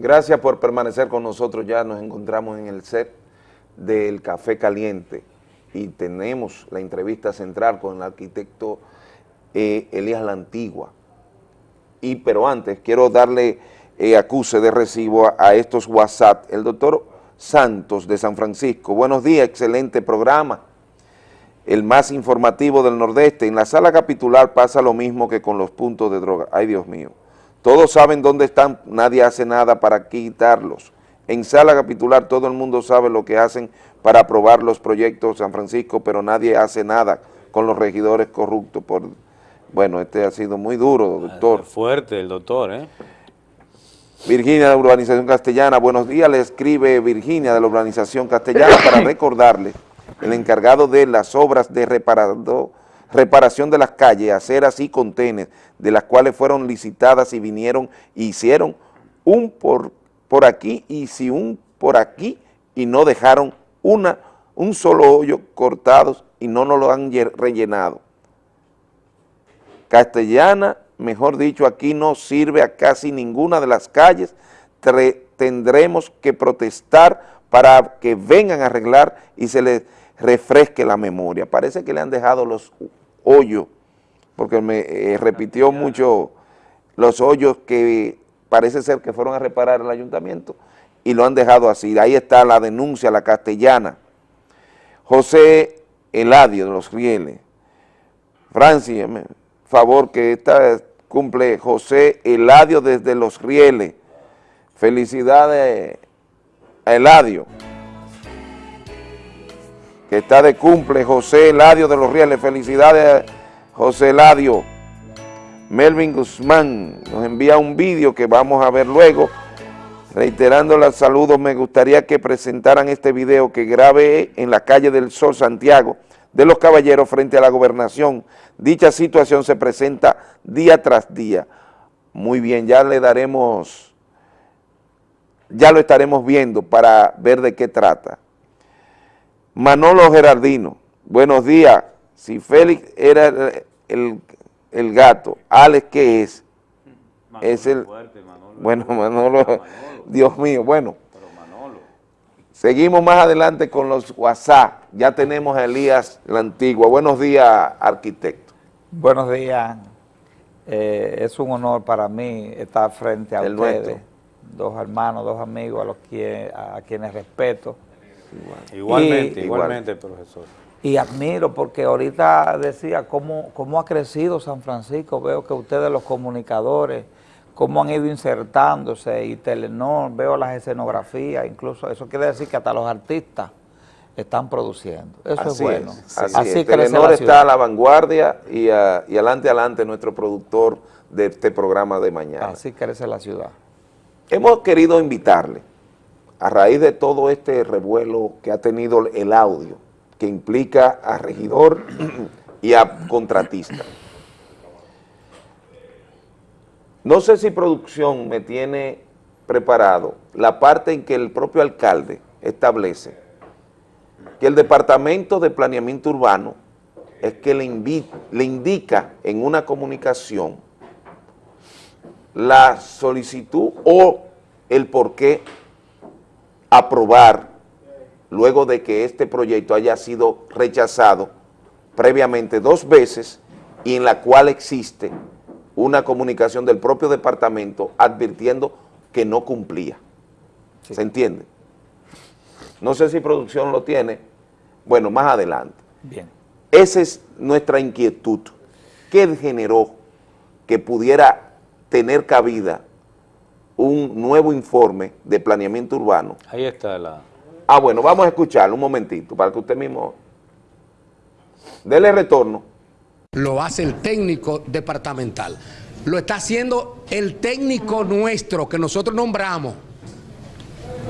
Gracias por permanecer con nosotros. Ya nos encontramos en el set del Café Caliente y tenemos la entrevista central con el arquitecto eh, Elías La Antigua. Y, pero antes, quiero darle eh, acuse de recibo a, estos WhatsApp. El doctor Santos de San Francisco. Buenos días, excelente programa. El más informativo del Nordeste. En la sala capitular pasa lo mismo que con los puntos de droga. Ay, Dios mío. Todos saben dónde están, nadie hace nada para quitarlos. En sala capitular todo el mundo sabe lo que hacen para aprobar los proyectos de San Francisco, pero nadie hace nada con los regidores corruptos. Por, bueno, este ha sido muy duro, doctor. Fuerte el doctor, ¿eh? Virginia de la Urbanización Castellana, buenos días, le escribe Virginia de la Urbanización Castellana para recordarle el encargado de las obras de reparado, reparación de las calles, aceras y contenes, de las cuales fueron licitadas y vinieron y hicieron un por, por aquí y si un por aquí y no dejaron una, un solo hoyo cortados y no nos lo han rellenado. Castellana, mejor dicho, aquí no sirve a casi ninguna de las calles, tendremos que protestar para que vengan a arreglar y se les refresque la memoria. Parece que le han dejado los hoyos, porque me eh, repitió mucho los hoyos que parece ser que fueron a reparar el ayuntamiento y lo han dejado así. Ahí está la denuncia, la castellana. José Eladio de los Rieles. Francis, favor que esta cumple José Eladio desde Los Rieles. Felicidades a Eladio. Que está de cumple José Eladio de Los Rieles. Felicidades José Eladio. Melvin Guzmán nos envía un vídeo que vamos a ver luego. Reiterando los saludos, me gustaría que presentaran este video que grabé en la calle del Sol Santiago de los Caballeros frente a la gobernación. Dicha situación se presenta día tras día. Muy bien, ya le daremos, ya lo estaremos viendo para ver de qué trata. Manolo Gerardino, buenos días. Si Félix era el, gato, Alex, ¿qué es? es el... Bueno, Manolo, Dios mío, bueno. Seguimos más adelante con los WhatsApp. Ya tenemos a Elías la Antigua. Buenos días, arquitecto. Buenos días. Eh, es un honor para mí estar frente a ustedes, dos hermanos, dos amigos a, los que, a quienes respeto. Igualmente, igualmente, profesor. Y admiro porque ahorita decía cómo, cómo ha crecido San Francisco. Veo que ustedes los comunicadores cómo han ido insertándose y Telenor, veo las escenografías, incluso eso quiere decir que hasta los artistas están produciendo. Eso es bueno. así, Telenor está a la vanguardia y, adelante, adelante nuestro productor de este programa de mañana. Así crece la ciudad. Hemos querido invitarle, a raíz de todo este revuelo que ha tenido el audio, que implica a regidor y a contratista, no sé si producción me tiene preparado la parte en que el propio alcalde establece que el Departamento de Planeamiento Urbano es que le, indica en una comunicación la solicitud o el por qué aprobar luego de que este proyecto haya sido rechazado previamente dos veces y en la cual existe una comunicación del propio departamento advirtiendo que no cumplía. ¿Se entiende? No sé si producción lo tiene. Bueno, más adelante. Bien. Esa es nuestra inquietud. ¿Qué generó que pudiera tener cabida un nuevo informe de planeamiento urbano? Ahí está la... Ah, bueno, vamos a escucharlo un momentito para que usted mismo... Dele retorno lo hace el técnico departamental. Lo está haciendo el técnico nuestro que nosotros nombramos.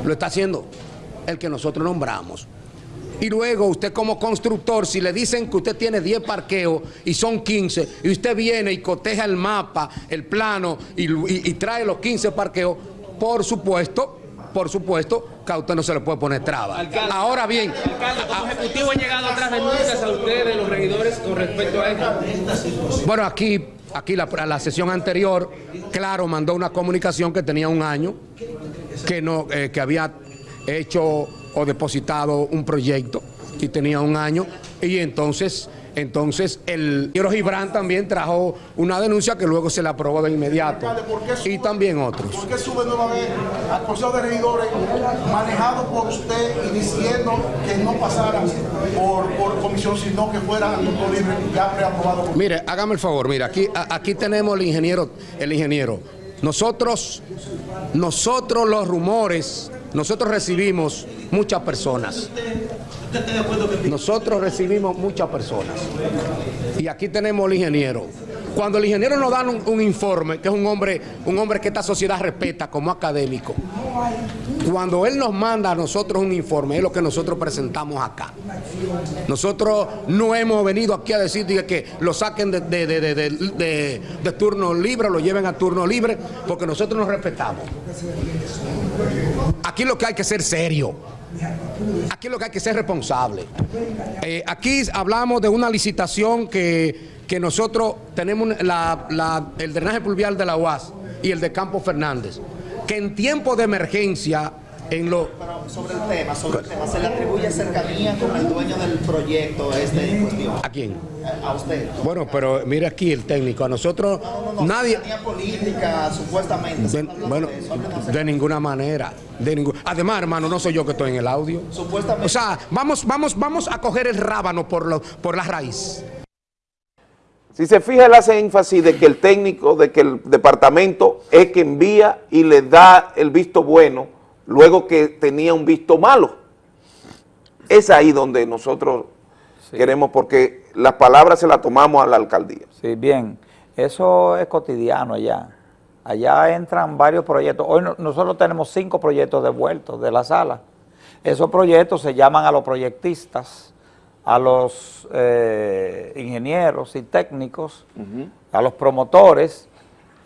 Lo está haciendo el que nosotros nombramos. Y luego usted como constructor, si le dicen que usted tiene 10 parqueos y son 15, y usted viene y coteja el mapa, el plano y, trae los 15 parqueos, por supuesto, por supuesto, que a usted no se le puede poner traba. Ahora bien... Alcalde, ¿como ejecutivo han llegado otras denuncias a ustedes, los regidores, con respecto a esto? Bueno, aquí, aquí la, la sesión anterior, claro, mandó una comunicación que tenía un año que, no, eh, que había hecho o depositado un proyecto y tenía un año y entonces entonces, el ingeniero Gibran también trajo una denuncia que luego se la aprobó de inmediato. Y también otros. ¿Por qué sube nueva vez al Consejo de Regidores manejado por usted y diciendo que no pasara por, comisión, sino que fuera a libre ya preaprobado? Por mire, hágame el favor, mire, aquí, aquí tenemos el ingeniero, el ingeniero. Nosotros, nosotros los rumores, nosotros recibimos muchas personas. Nosotros recibimos muchas personas. Y aquí tenemos el ingeniero. Cuando el ingeniero nos da un, informe, que es un hombre, un hombre que esta sociedad respeta como académico, cuando él nos manda a nosotros un informe, es lo que nosotros presentamos acá. Nosotros no hemos venido aquí a decir que lo saquen de, de turno libre, lo lleven a turno libre, porque nosotros nos respetamos. Aquí lo que hay que ser serio. Aquí lo que hay que ser responsable. Eh, aquí hablamos de una licitación que, nosotros tenemos el drenaje pluvial de la UAS y el de Campo Fernández, que en tiempo de emergencia en lo... sobre el tema, sobre el tema, ¿se le atribuye cercanía con el dueño del proyecto este en cuestión? ¿A quién? A usted. Bueno, pero mire aquí el técnico, a nosotros nadie... Cercanía política, supuestamente. bueno, de ninguna manera. De ningún... Además, hermano, no soy yo que estoy en el audio. Supuestamente. O sea, vamos, vamos, vamos a coger el rábano por, lo, por la raíz. Si se fija, él hace énfasis de que el técnico, de que el departamento es que envía y le da el visto bueno luego que tenía un visto malo. Es ahí donde nosotros queremos, porque las palabras se las tomamos a la alcaldía. Sí, bien, eso es cotidiano allá. Allá entran varios proyectos. Hoy nosotros tenemos cinco proyectos devueltos de la sala. Esos proyectos se llaman a los proyectistas, a los eh, ingenieros y técnicos, a los promotores,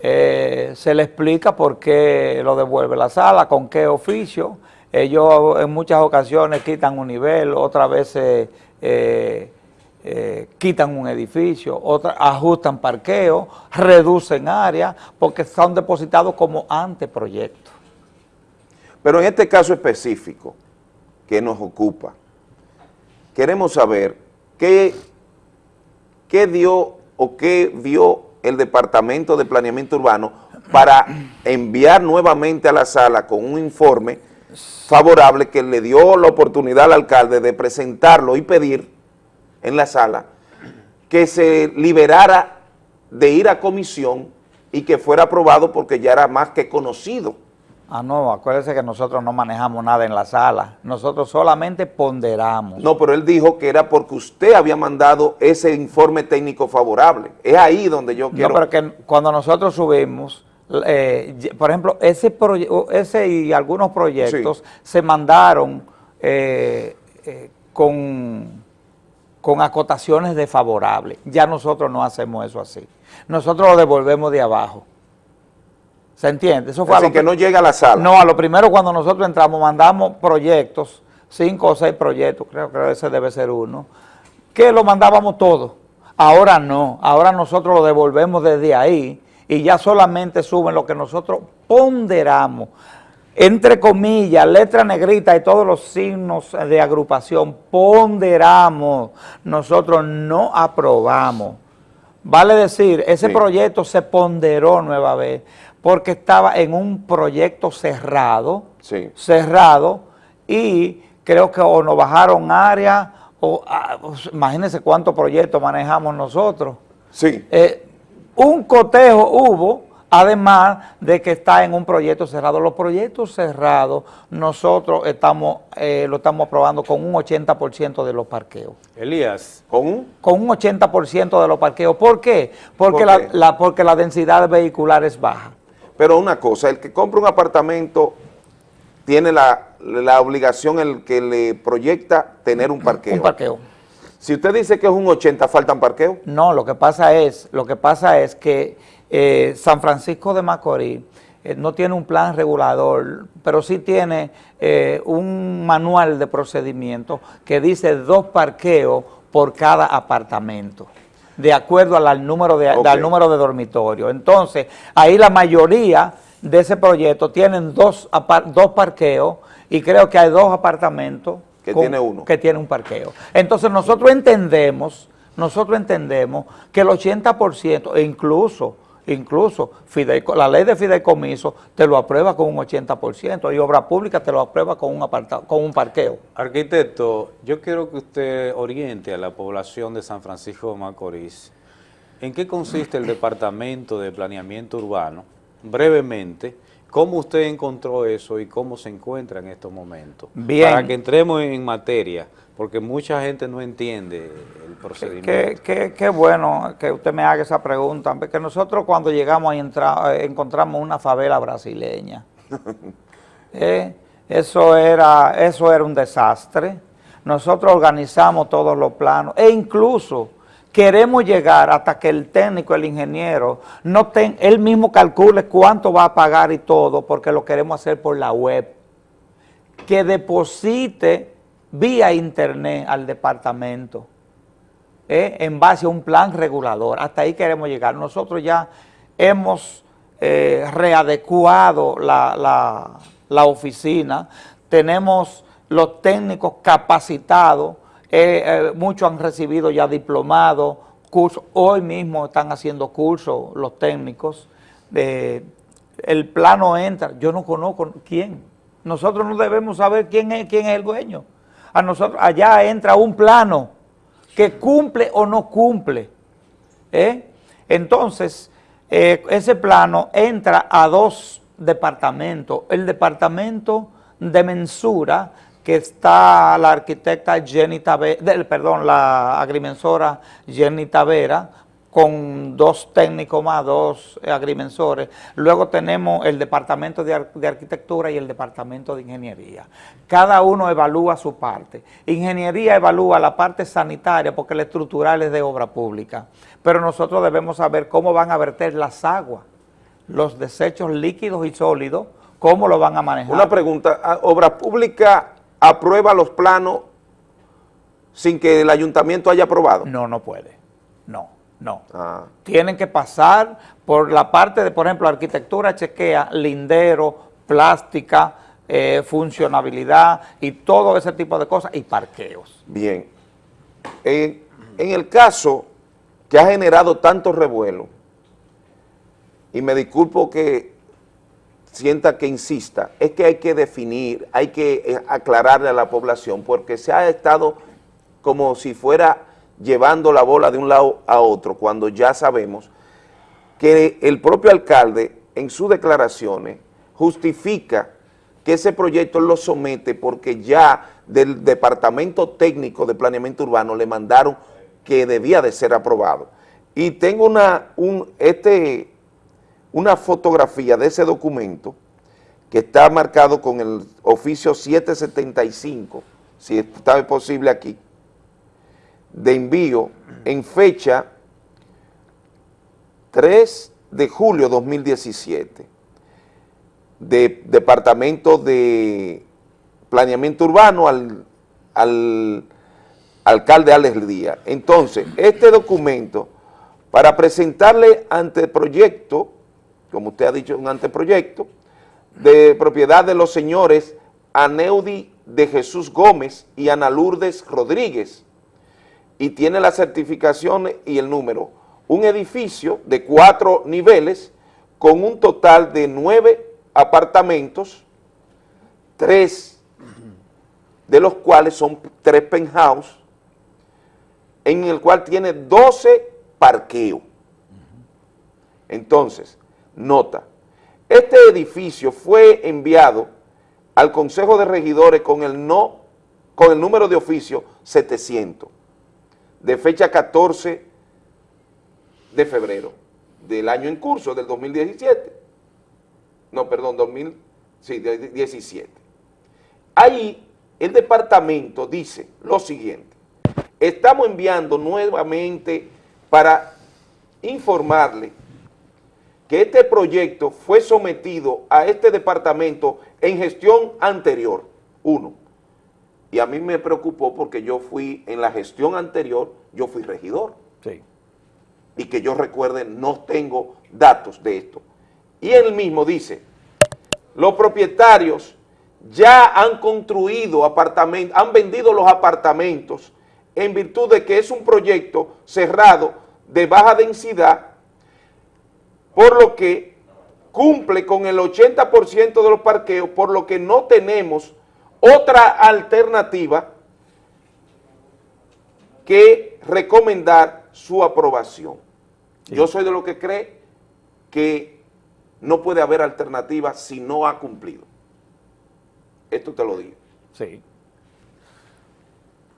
eh, se le explica por qué lo devuelve la sala, con qué oficio. Ellos en muchas ocasiones quitan un nivel, otras veces eh, eh, quitan un edificio, otras ajustan parqueo, reducen área, porque son depositados como anteproyecto. Pero en este caso específico que nos ocupa, queremos saber qué, qué dio o qué vio el Departamento de Planeamiento Urbano para enviar nuevamente a la sala con un informe favorable que le dio la oportunidad al alcalde de presentarlo y pedir en la sala que se liberara de ir a comisión y que fuera aprobado porque ya era más que conocido. Ah, no, acuérdese que nosotros no manejamos nada en la sala. Nosotros solamente ponderamos. No, pero él dijo que era porque usted había mandado ese informe técnico favorable. Es ahí donde yo quiero... No, pero que cuando nosotros subimos, eh, por ejemplo, ese, ese y algunos proyectos se mandaron eh, eh, con, con acotaciones de favorable. Ya nosotros no hacemos eso así. Nosotros lo devolvemos de abajo. ¿Se entiende? Eso fue Así que no llega a la sala. No, a lo primero cuando nosotros entramos mandamos proyectos, cinco o seis proyectos, creo que ese debe ser uno, que lo mandábamos todo. Ahora no, ahora nosotros lo devolvemos desde ahí y ya solamente suben lo que nosotros ponderamos. Entre comillas, letra negrita y todos los signos de agrupación, ponderamos, nosotros no aprobamos. Vale decir, ese proyecto se ponderó nueva vez porque estaba en un proyecto cerrado, cerrado, y creo que o nos bajaron área, o ah, pues, imagínense cuántos proyectos manejamos nosotros. Sí. Eh, un cotejo hubo, además de que está en un proyecto cerrado. Los proyectos cerrados nosotros estamos eh, lo estamos aprobando con un 80% de los parqueos. Elías. ¿Con un? Con un 80% de los parqueos. ¿Por qué? Porque, La, porque la densidad vehicular es baja. Pero una cosa, el que compra un apartamento tiene la, obligación, el que le proyecta, tener un parqueo. Un parqueo. Si usted dice que es un 80, ¿faltan parqueo? No, lo que pasa es, lo que pasa es que eh, San Francisco de Macorís eh, no tiene un plan regulador, pero sí tiene eh, un manual de procedimiento que dice dos parqueos por cada apartamento de acuerdo al número de, al número de dormitorio. Entonces, ahí la mayoría de ese proyecto tienen dos, dos parqueos y creo que hay dos apartamentos que tiene uno. Que tiene un parqueo. Entonces nosotros entendemos, nosotros entendemos que el 80% e incluso Incluso la ley de fideicomiso te lo aprueba con un 80% y obra pública te lo aprueba con un, con un parqueo. Arquitecto, yo quiero que usted oriente a la población de San Francisco de Macorís en qué consiste el Departamento de Planeamiento Urbano, brevemente, cómo usted encontró eso y cómo se encuentra en estos momentos. Bien. Para que entremos en materia, porque mucha gente no entiende el procedimiento. Qué, bueno que usted me haga esa pregunta, porque nosotros cuando llegamos eh, encontramos una favela brasileña. Eh, eso, era, eso era un desastre. Nosotros organizamos todos los planos e incluso queremos llegar hasta que el técnico, el ingeniero, no ten, él mismo calcule cuánto va a pagar y todo, porque lo queremos hacer por la web. Que deposite vía internet al departamento eh, en base a un plan regulador. Hasta ahí queremos llegar. Nosotros ya hemos eh, readecuado la, oficina, tenemos los técnicos capacitados, eh, muchos han recibido ya diplomados, cursos, hoy mismo están haciendo cursos los técnicos, el plano entra, yo no conozco quién, nosotros no debemos saber quién es, quién es el dueño, a nosotros allá entra un plano que cumple o no cumple. ¿eh? Entonces, eh, ese plano entra a dos departamentos. El departamento de mensura, que está la arquitecta Jenny Tavera, perdón, la agrimensora Jenny Tavera, con dos técnicos más, dos agrimensores. Luego tenemos el Departamento de, Arquitectura y el Departamento de Ingeniería. Cada uno evalúa su parte. Ingeniería evalúa la parte sanitaria porque la estructural es de obra pública. Pero nosotros debemos saber cómo van a verter las aguas, los desechos líquidos y sólidos, cómo lo van a manejar. Una pregunta, ¿obra pública aprueba los planos sin que el ayuntamiento haya aprobado? No, no puede, no. No. Ah. Tienen que pasar por la parte de, por ejemplo, arquitectura chequea, lindero, plástica, eh, funcionabilidad y todo ese tipo de cosas y parqueos. Bien. en el caso que ha generado tanto revuelo, y me disculpo que sienta que insista, es que hay que definir, hay que eh, aclararle a la población, porque se ha estado como si fuera llevando la bola de un lado a otro cuando ya sabemos que el propio alcalde en sus declaraciones justifica que ese proyecto lo somete porque ya del Departamento Técnico de Planeamiento Urbano le mandaron que debía de ser aprobado. Y tengo una, un, este, una fotografía de ese documento que está marcado con el oficio 775, si está posible aquí, de envío en fecha 3 de julio 2017 de Departamento de Planeamiento Urbano al, al alcalde Alex Díaz. Entonces, este documento, para presentarle anteproyecto, como usted ha dicho, un anteproyecto, de propiedad de los señores Aneudi de Jesús Gómez y Ana Lourdes Rodríguez, y tiene la certificación y el número. Un edificio de cuatro niveles con un total de nueve apartamentos, tres de los cuales son tres penthouse, en el cual tiene 12 parqueos. Entonces, nota, este edificio fue enviado al Consejo de Regidores con el, no, con el número de oficio 700 de fecha 14 de febrero del año en curso, del 2017. No, perdón, 2017. Ahí el departamento dice lo siguiente, estamos enviando nuevamente para informarle que este proyecto fue sometido a este departamento en gestión anterior, uno, y a mí me preocupó porque yo fui, en la gestión anterior, yo fui regidor. Sí. Y que yo recuerde, no tengo datos de esto. Y él mismo dice, los propietarios ya han construido apartamentos, han vendido los apartamentos en virtud de que es un proyecto cerrado de baja densidad, por lo que cumple con el 80% de los parqueos, por lo que no tenemos otra alternativa que recomendar su aprobación. Yo soy de lo que cree que no puede haber alternativa si no ha cumplido. Esto te lo digo. Sí.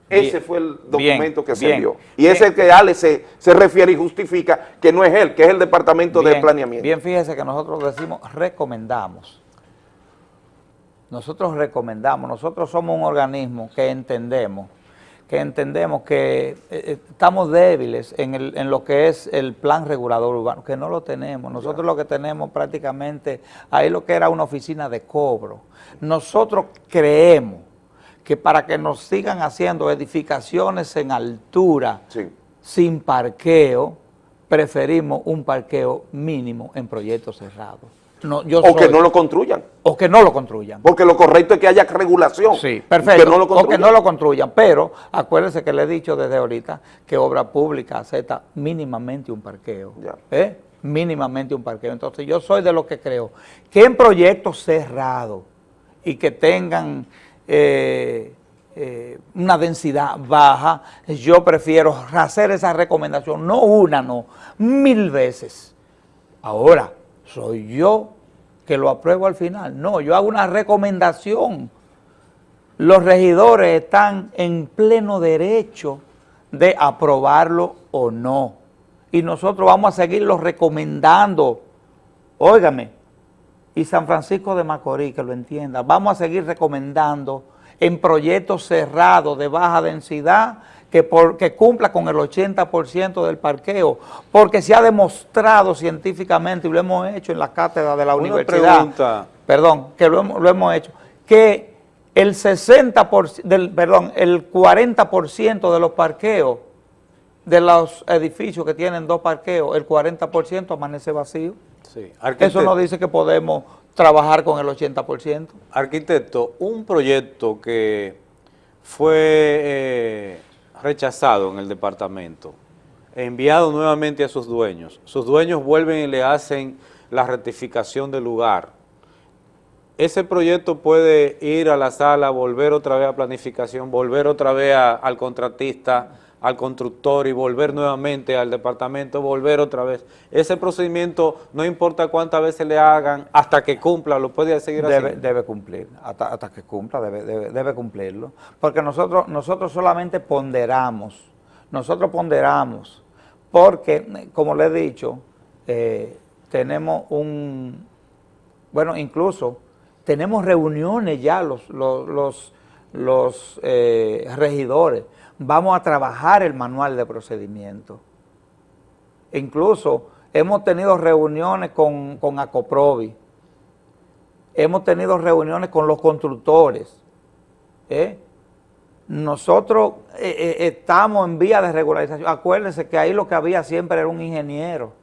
Ese Bien, fue el bien, documento que se bien. envió. Y es el que Ale se, se refiere y justifica que no es él, que es el Departamento de Planeamiento. Bien, fíjese que nosotros decimos recomendamos. Nosotros recomendamos, nosotros somos un organismo que entendemos, que entendemos que eh, eh, estamos débiles en, el- en lo que es el plan regulador urbano, que no lo tenemos. Nosotros lo que tenemos prácticamente, ahí lo que era una oficina de cobro. Nosotros creemos que para que nos sigan haciendo edificaciones en altura, Sí. sin parqueo, preferimos un parqueo mínimo en proyectos cerrados. No, yo O que no lo construyan. o que no lo construyan. Porque lo correcto es que haya regulación. Sí, perfecto. Que no lo o que construyan. no lo construyan. Pero acuérdense que le he dicho desde ahorita que obra pública acepta mínimamente un parqueo. Ya. ¿eh? Mínimamente un parqueo. Entonces yo soy de los que creo que en proyectos cerrados y que tengan eh, eh, una densidad baja, yo prefiero hacer esa recomendación, no una, no, mil veces. Ahora, soy yo que lo apruebo al final. No, yo hago una recomendación. Los regidores están en pleno derecho de aprobarlo o no. Y nosotros vamos a seguirlo recomendando. Óigame, y San Francisco de Macorís, que lo entienda, vamos a seguir recomendando en proyectos cerrados de baja densidad que, por- que cumpla con el 80% del parqueo, porque se ha demostrado científicamente, y lo hemos hecho en la cátedra de la Una universidad, pregunta. perdón, que lo hemos, lo hemos hecho, que el 60%, del, perdón, el 40% de los parqueos de los edificios que tienen dos parqueos, el 40% amanece vacío. Sí. Eso Arquitecto- no dice que podemos trabajar con el 80%. Arquitecto, un proyecto que fue eh, rechazado en el departamento, enviado nuevamente a sus dueños, sus dueños vuelven y le hacen la rectificación del lugar. Ese proyecto puede ir a la sala, volver otra vez a planificación, volver otra vez al contratista, al constructor y volver nuevamente al departamento, volver otra vez. Ese procedimiento, no importa cuántas veces le hagan, hasta que cumpla, lo puede seguir Debe, haciendo. debe cumplir, hasta, hasta que cumpla, debe, debe, debe cumplirlo. Porque nosotros, nosotros solamente ponderamos, nosotros ponderamos, porque, como le he dicho, eh, tenemos un, bueno, incluso tenemos reuniones ya los, los, los, los, eh, regidores, vamos a trabajar el manual de procedimiento. Incluso hemos tenido reuniones con, con Acoprovi, hemos tenido reuniones con los constructores. ¿eh? Nosotros eh, eh, estamos en vía de regularización. Acuérdense que ahí lo que había siempre era un ingeniero.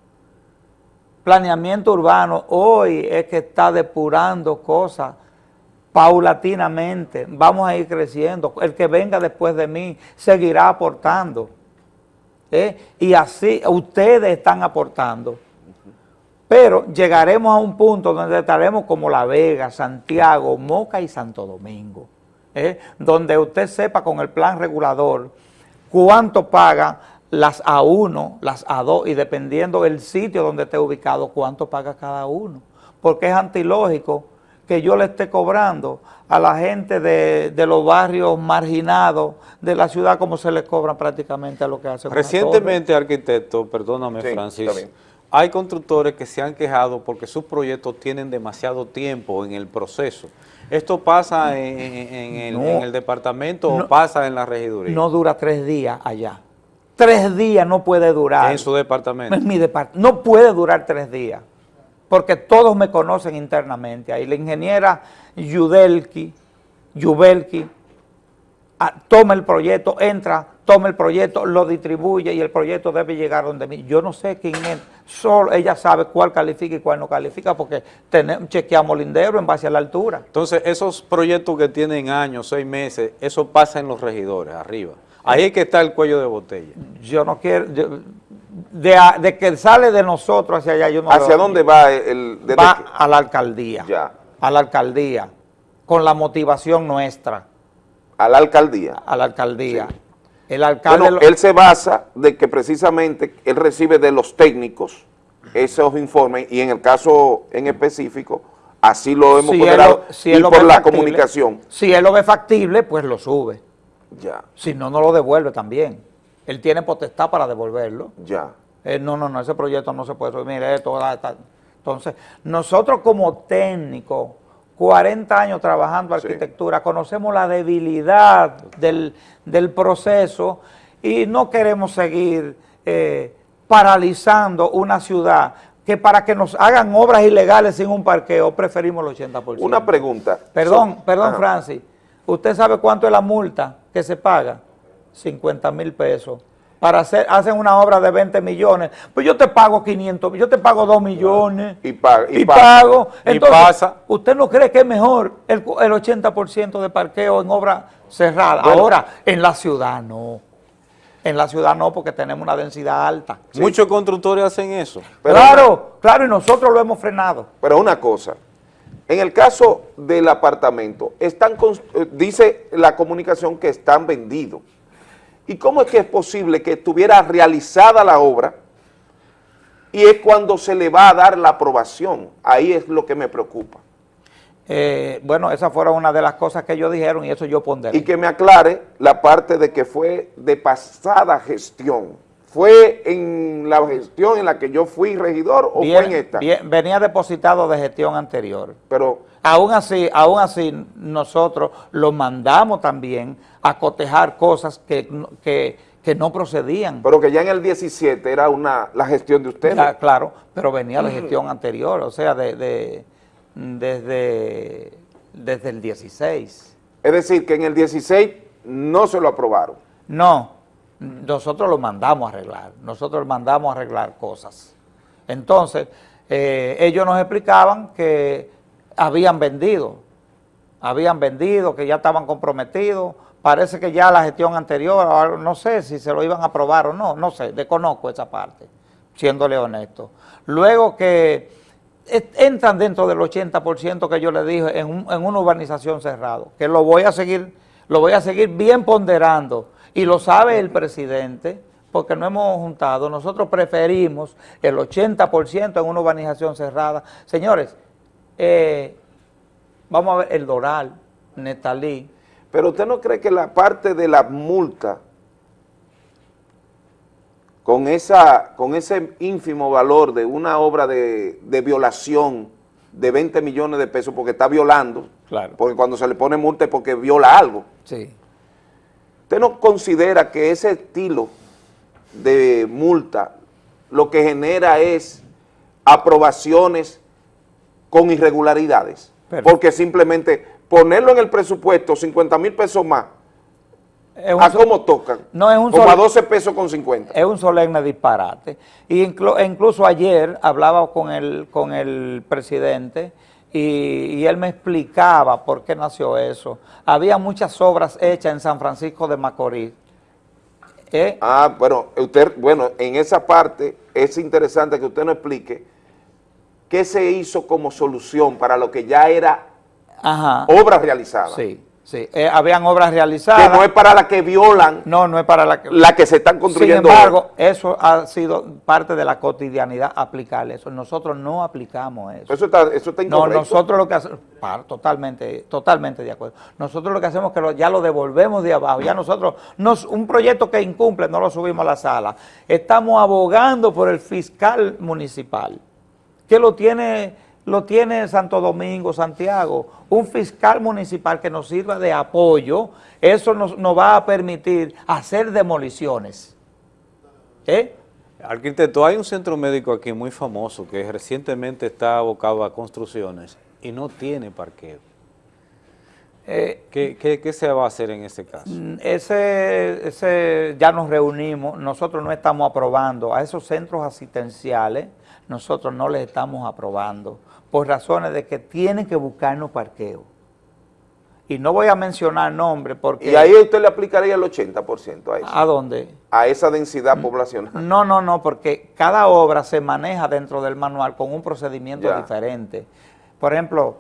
Planeamiento urbano hoy es que está depurando cosas paulatinamente. Vamos a ir creciendo. El que venga después de mí seguirá aportando. ¿eh? Y así ustedes están aportando. Pero llegaremos a un punto donde estaremos como La Vega, Santiago, Moca y Santo Domingo, ¿eh? donde usted sepa con el plan regulador cuánto pagan las A1, las A2 y dependiendo del sitio donde esté ubicado, cuánto paga cada uno. Porque es antilógico que yo le esté cobrando a la gente de, de los barrios marginados de la ciudad como se le cobran prácticamente a lo que hacen. torre. Recientemente, arquitecto, perdóname Sí, Francis, hay constructores que se han quejado porque sus proyectos tienen demasiado tiempo en el proceso. ¿Esto pasa en, en- en el, No. en el departamento o pasa en la regiduría? no dura tres días allá. Tres días no puede durar. En su departamento. En mi depart- No puede durar tres días. Porque todos me conocen internamente. Ahí la ingeniera Yudelki, Yubelki, ah, toma el proyecto, entra toma el proyecto, lo distribuye y el proyecto debe llegar donde mí. Yo no sé quién es, solo ella sabe cuál califica y cuál no califica porque tenemos, chequeamos lindero en base a la altura. Entonces, esos proyectos que tienen años, seis meses, eso pasa en los regidores, arriba. Ahí es que está el cuello de botella. Yo no quiero, yo- de, de que sale de nosotros hacia allá, yo no ¿Hacia dónde va el...? va que- a la alcaldía, Ya. a la alcaldía, con la motivación nuestra, a la alcaldía. a la alcaldía. El alcalde... Bueno, lo- él se basa de que precisamente él recibe de los técnicos esos informes y en el caso en específico, así lo hemos si ponderado si y él por la factible, comunicación. Si él lo ve factible, pues lo sube. Ya, Si no, no lo devuelve también. Él tiene potestad para devolverlo. ya. Eh, no, no, no, ese proyecto no se puede subir. Mire, esto, da. Entonces, nosotros como técnicos, 40 años trabajando Sí. arquitectura, conocemos la debilidad del, del proceso y no queremos seguir eh, paralizando una ciudad que para que nos hagan obras ilegales sin un parqueo, preferimos el 80%. Una pregunta. Perdón, So- perdón, Ajá. Francis. ¿Usted sabe cuánto es la multa que se paga? 50 mil pesos. Para hacer, hacen una obra de 20 millones. Pues yo te pago 500, yo te pago 2 millones. Y pa- y y pasa. pago. Y Entonces, pasa. ¿usted no cree que es mejor el, el 80% de parqueo en obra cerrada? Bueno. Ahora, en la ciudad no. En la ciudad no, porque tenemos una densidad alta. Muchos constructores hacen eso. Pero claro, claro, y nosotros lo hemos frenado. Pero una cosa, en el caso del apartamento, están eh, dice la comunicación que están vendidos. ¿Y cómo es que es posible que estuviera realizada la obra y es cuando se le va a dar la aprobación? Ahí es lo que me preocupa. Eh, bueno, esa fue una de las cosas que ellos dijeron y eso yo ponderé. Y que me aclare la parte de que fue de pasada gestión. ¿Fue en la gestión en la que yo fui regidor o Bien- fue en esta? bien- venía depositado de gestión anterior. Pero Aún así, aún así nosotros lo mandamos también a cotejar cosas que, no- que, que no procedían. pero que ya en el 17 era una la gestión de ustedes. Ya, claro, pero venía de gestión anterior, o sea, de, de- desde, desde el 16. Es decir, que en el 16 no se lo aprobaron. No, nosotros lo mandamos a arreglar, nosotros mandamos a arreglar cosas. Entonces, eh, ellos nos explicaban que habían vendido, habían vendido, que ya estaban comprometidos, parece que ya la gestión anterior, no sé si se lo iban a aprobar o no, no sé, desconozco esa parte, siéndole honesto. Luego que entran dentro del 80% que yo le dije en, un- en una urbanización cerrada, que lo voy a seguir, lo voy a seguir bien ponderando, y lo sabe el presidente, porque no hemos juntado, nosotros preferimos el 80% en una urbanización cerrada. Señores, eh, vamos a ver el Doral, Netalí, Pero usted no cree que la parte de la multa, con, esa, con ese ínfimo valor de una obra de, de violación de 20 millones de pesos, porque está violando, Claro. porque cuando se le pone multa es porque viola algo, sí, ¿usted no considera que ese estilo de multa lo que genera es aprobaciones con irregularidades? Porque simplemente ponerlo en el presupuesto, 50 mil pesos más, ¿a cómo tocan? No, es un Como a solo- 12 pesos con 50. es un solemne disparate. Y inclu- e incluso ayer hablaba con el, con el presidente y, y él me explicaba por qué nació eso. Había muchas obras hechas en San Francisco de Macorís. ¿eh? Ah, bueno, usted, bueno, en esa parte es interesante que usted nos explique qué se hizo como solución para lo que ya era Ajá. obra realizada. Sí, sí. Eh, habían obras realizadas. Que no es para la que violan No, no es para la que... la que se están Sin construyendo. embargo, eso ha sido parte de la cotidianidad aplicarle eso. Nosotros no aplicamos eso. Eso está, eso está No, incorrecto. nosotros lo que hacemos, totalmente, totalmente de acuerdo. Nosotros lo que hacemos es que lo- ya lo devolvemos de abajo. Ya nosotros, nos, un proyecto que incumple, no lo subimos a la sala. Estamos abogando por el fiscal municipal, que lo tiene, lo tiene Santo Domingo, Santiago, un fiscal municipal que nos sirva de apoyo. Eso nos, nos va a permitir hacer demoliciones. ¿Eh? Arquitecto, hay un centro médico aquí muy famoso que recientemente está abocado a construcciones y no tiene parqueo. Eh, ¿Qué, qué, qué se va a hacer en ese caso? Mm, Ese, ese, ya nos reunimos, nosotros no estamos aprobando, a esos centros asistenciales nosotros no les estamos aprobando, por razones de que tienen que buscarnos parqueo. Y no voy a mencionar nombres porque... Y ahí usted le aplicaría el 80% a eso, ¿A dónde? a esa densidad poblacional. No, no, no, porque cada obra se maneja dentro del manual con un procedimiento Ya. diferente. Por ejemplo,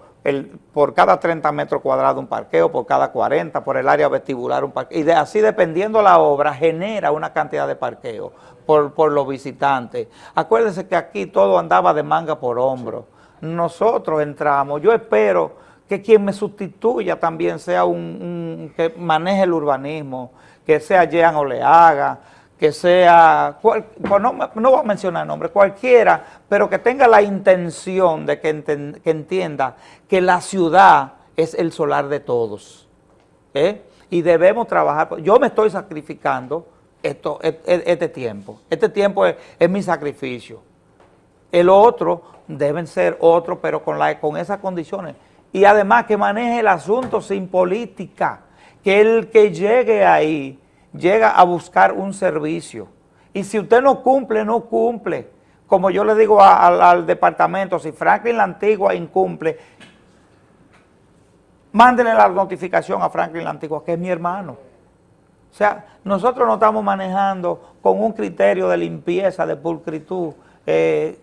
por cada 30 metros cuadrados un parqueo, por cada 40, por el área vestibular un parqueo. Y de, así dependiendo la obra, genera una cantidad de parqueo por, por los visitantes. Acuérdense que aquí todo andaba de manga por hombro. Nosotros entramos, yo espero que quien me sustituya también sea un, un- que maneje el urbanismo, que sea Jean Oleaga, que sea, no, no voy a mencionar nombres, cualquiera, pero que tenga la intención de que, entienda que la ciudad es el solar de todos. ¿eh? Y debemos trabajar, yo me estoy sacrificando esto, e- e- este tiempo, este tiempo es, es mi sacrificio. El otro deben ser otros, pero con, la, con esas condiciones. Y además que maneje el asunto sin política, que el que llegue ahí llega a buscar un servicio. Y si usted no cumple, no cumple. Como yo le digo al departamento, si Franklin la Antigua incumple, mándenle la notificación a Franklin la Antigua, que es mi hermano. O sea, nosotros no estamos manejando con un criterio de limpieza, de pulcritud, eh,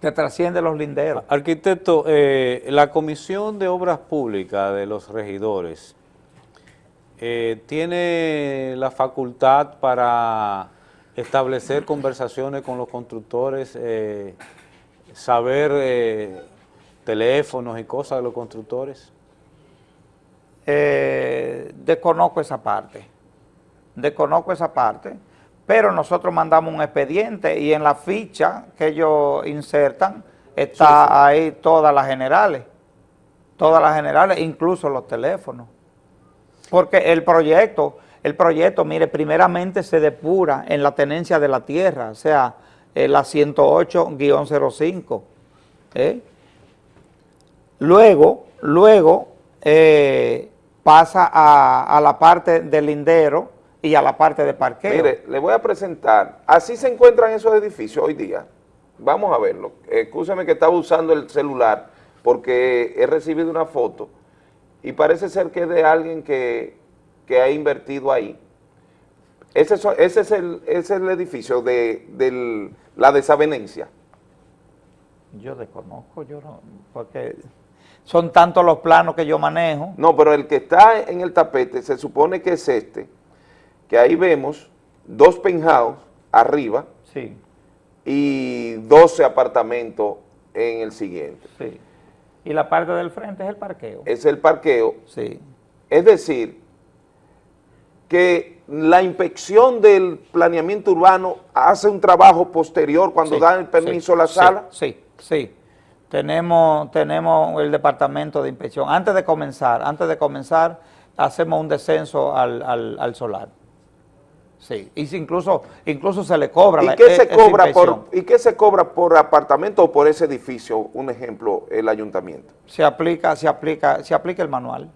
que trasciende los linderos. Arquitecto, eh, la Comisión de Obras Públicas de los regidores eh, tiene la facultad para establecer conversaciones con los constructores, eh, saber eh, teléfonos y cosas de los constructores. Desconozco esa parte, desconozco esa parte, pero nosotros mandamos un expediente y en la ficha que ellos insertan está ahí todas las generales, todas las generales, incluso los teléfonos. Porque el proyecto, el proyecto, mire, primeramente se depura en la tenencia de la tierra, o sea, la 108-05, ¿eh? Luego, luego eh, pasa a, a la parte del lindero y a la parte de parqueo. Mire, le voy a presentar, así se encuentran esos edificios hoy día. Vamos a verlo. Escúcheme que estaba usando el celular porque he recibido una foto y parece ser que es de alguien que, que ha invertido ahí. Ese, ese es, el, ese es el edificio de, la desavenencia. Yo desconozco, yo no, porque son tantos los planos que yo manejo. No, pero el que está en el tapete se supone que es este, que ahí vemos dos penthouse arriba Sí, y 12 apartamentos en el siguiente. sí. Y la parte del frente es el parqueo. Es el parqueo. Sí. Es decir, que la inspección del planeamiento urbano hace un trabajo posterior cuando Sí, dan el permiso sí, a la sala. Sí, sí. Tenemos, tenemos el departamento de inspección. Antes de comenzar, antes de comenzar, hacemos un descenso al, al, al solar. Sí, y si incluso, incluso se le cobra ¿Y la- qué e- se esa cobra por y qué se cobra por apartamento o por ese edificio? Un ejemplo, el ayuntamiento. Se aplica, se aplica, se aplica el manual.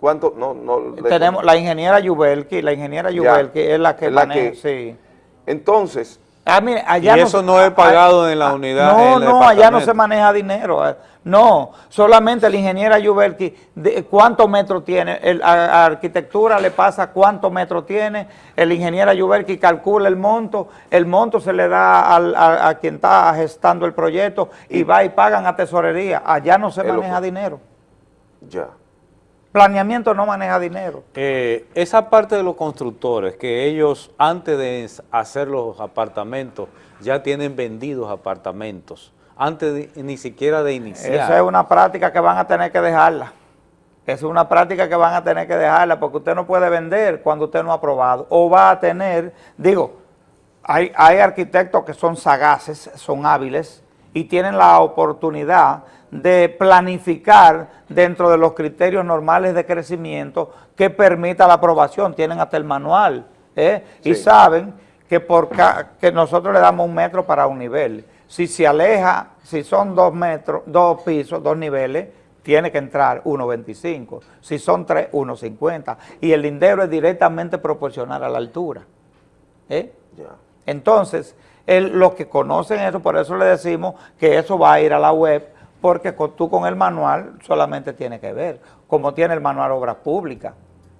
¿Cuánto? No, no. Tenemos la ingeniera Yubelki, la ingeniera Yubelki es la que es la maneja, que- sí. Entonces, Ah, allá Y eso no es pagado ah, en la ah, unidad, No, en no, allá no se maneja dinero. eh. No, solamente la ingeniera Yubelki, de, ¿cuántos metros tiene? El, a, a arquitectura le pasa cuántos metros tiene, el ingeniera Yubelki calcula el monto, el monto se le da al- a, a quien está gestando el proyecto y, va y pagan a tesorería. Allá no se maneja dinero. ya. Planeamiento no maneja dinero. Eh, esa parte de los constructores, que ellos antes de hacer los apartamentos, ya tienen vendidos apartamentos, antes de- ni siquiera de iniciar. Esa es una práctica que van a tener que dejarla. Esa es una práctica que van a tener que dejarla porque usted no puede vender cuando usted no ha aprobado. O va a tener, digo, hay, hay arquitectos que son sagaces, son hábiles y tienen la oportunidad de planificar dentro de los criterios normales de crecimiento que permita la aprobación. Tienen hasta el manual ¿eh? y saben que, por que nosotros le damos un metro para un nivel. Si se aleja, si son dos metros, dos pisos, dos niveles, tiene que entrar 1.25. Si son 3, 1.50. Y el lindero es directamente proporcional a la altura. ¿eh? Entonces, el- los que conocen eso, por eso le decimos que eso va a ir a la web, porque tú con el manual solamente tienes que ver, como tiene el manual Obras Públicas,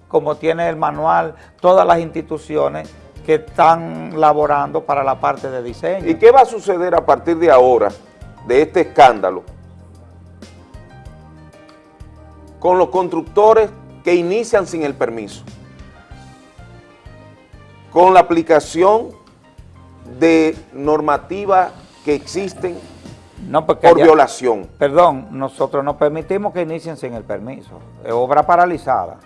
como tiene el manual todas las instituciones que están laborando para la parte de diseño. ¿Y qué va a suceder a partir de ahora, de este escándalo, con los constructores que inician sin el permiso? Con la aplicación de normativas que existen No, porque por ya- violación. Perdón, nosotros no permitimos que inicien sin el permiso. Es obra paralizada.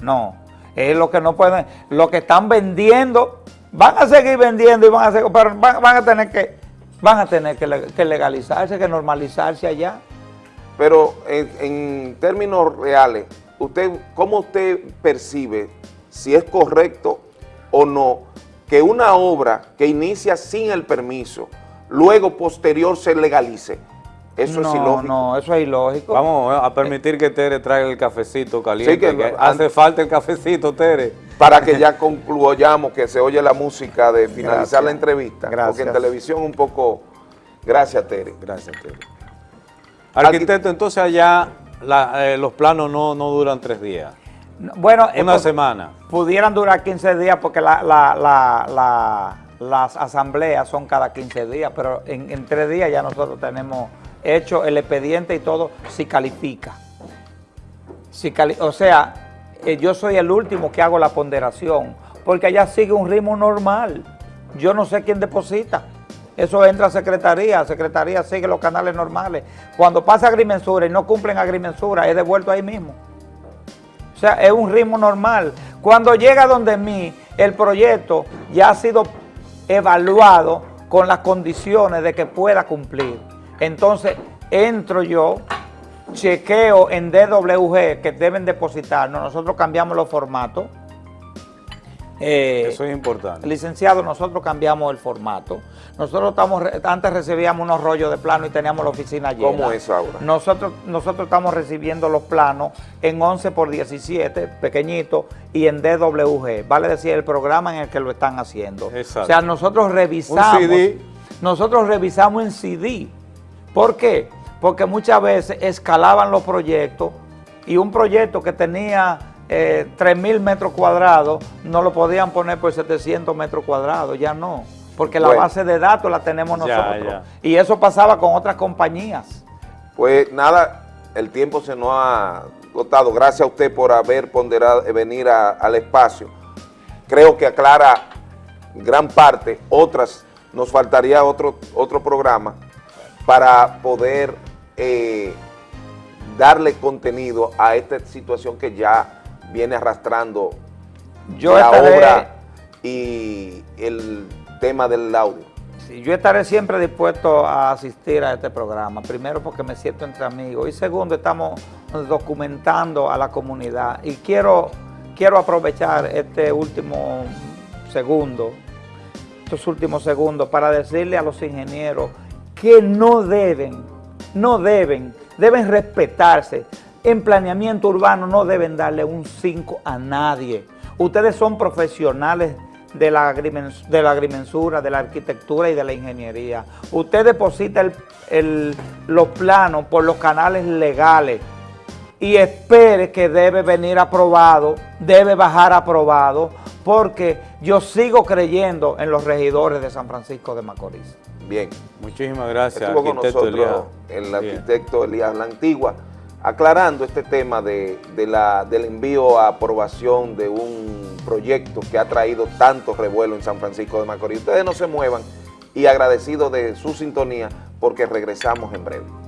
No. Es lo que no pueden, lo que están vendiendo, van a seguir vendiendo y van a seguir, pero van, van a tener que, van a tener que legalizarse, que normalizarse allá. Pero en, en términos reales, usted, ¿cómo usted percibe si es correcto o no que una obra que inicia sin el permiso, luego posterior se legalice? Eso no, es ilógico. No, eso es ilógico. Vamos a permitir que Tere traiga el cafecito caliente. Sí, que hace falta el cafecito, Tere. Para que ya concluyamos que se oye la música de finalizar Gracias. la entrevista. Porque Gracias. en televisión un poco... Gracias, Tere. Gracias, Tere. Arquitecto, entonces allá la- eh, los planos no, no duran tres días. No, Bueno, eh, Una por- semana. pudieran durar 15 días porque la- la- la- la- las asambleas son cada 15 días, pero en, en tres días ya nosotros tenemos hecho el expediente y todo, si califica. Si cali- o sea, eh, yo soy el último que hago la ponderación, porque allá sigue un ritmo normal. Yo no sé quién deposita. Eso entra a secretaría, secretaría sigue los canales normales. Cuando pasa agrimensura y no cumplen agrimensura, es devuelto ahí mismo. Sea, es un ritmo normal. Cuando llega donde mí, el proyecto ya ha sido evaluado con las condiciones de que pueda cumplir. Entonces, entro yo, chequeo en DWG que deben depositarnos, nosotros cambiamos los formatos. Eh, Eso es importante. Licenciado, nosotros cambiamos el formato. Nosotros estamos, antes recibíamos unos rollos de plano y teníamos la oficina llena. ¿Cómo es ahora? Nosotros, nosotros estamos recibiendo los planos en 11 por 17, pequeñito, y en DWG, vale decir el programa en el que lo están haciendo. Exacto. O sea, nosotros revisamos, Un CD. nosotros revisamos en CD. ¿Por qué? Porque muchas veces escalaban los proyectos y un proyecto que tenía eh, 3.000 metros cuadrados no lo podían poner por 700 metros cuadrados, ya no. Porque la Bueno. base de datos la tenemos nosotros. ya. Y eso pasaba con otras compañías. Pues nada, el tiempo se nos ha agotado. Gracias a usted por haber ponderado, eh, venir a- al espacio. Creo que aclara gran parte, otras, nos faltaría otro, otro programa para poder eh, darle contenido a esta situación que ya viene arrastrando Yo la estaré- obra y el tema del audio. Sí, yo estaré siempre dispuesto a asistir a este programa. Primero porque me siento entre amigos y segundo estamos documentando a la comunidad. Y quiero, quiero aprovechar este último segundo, estos últimos segundos para decirle a los ingenieros que no deben, no deben, deben respetarse. En planeamiento urbano no deben darle un 5 a nadie. Ustedes son profesionales de la, de la agrimensura, de la arquitectura y de la ingeniería. Usted deposita el- el- los planos por los canales legales y espere que debe venir aprobado, debe bajar aprobado, porque yo sigo creyendo en los regidores de San Francisco de Macorís. Bien. Muchísimas gracias, Estuvo con nosotros Elías. el Bien. arquitecto Elías La Antigua, aclarando este tema de, de la, del envío a aprobación de un proyecto que ha traído tanto revuelo en San Francisco de Macorís. Ustedes no se muevan y agradecidos de su sintonía porque regresamos en breve.